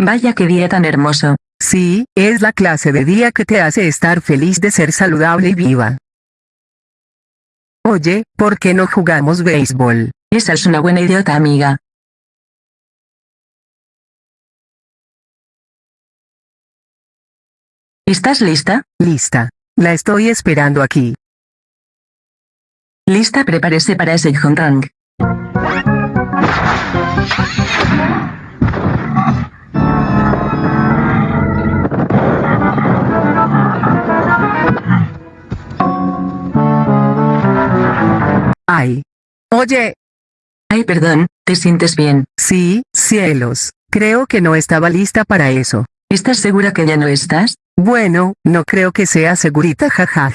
Vaya qué día tan hermoso. Sí, es la clase de día que te hace estar feliz de ser saludable y viva. Oye, ¿por qué no jugamos béisbol? Esa es una buena idiota amiga. ¿Estás lista? Lista. La estoy esperando aquí. Lista, prepárese para ese jonrón. Ay. Oye, Ay, perdón, ¿te sientes bien? sí, cielos. Creo que no estaba lista para eso. ¿Estás segura que ya no estás? Bueno, no creo que sea segurita jaja.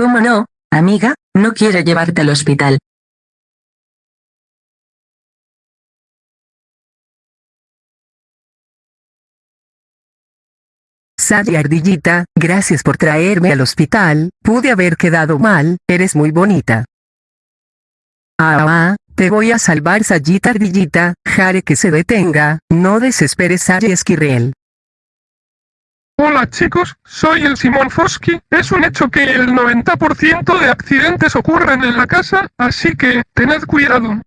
¿Cómo no, amiga? No quiero llevarte al hospital. Sally Ardillita, gracias por traerme al hospital, pude haber quedado mal, eres muy bonita. Ah, te voy a salvar Sayita Ardillita, Jare que se detenga, no desesperes Sally Esquirrel. Hola chicos, soy el Simón Fosky. Es un hecho que el 90% de accidentes ocurren en la casa, así que tened cuidado.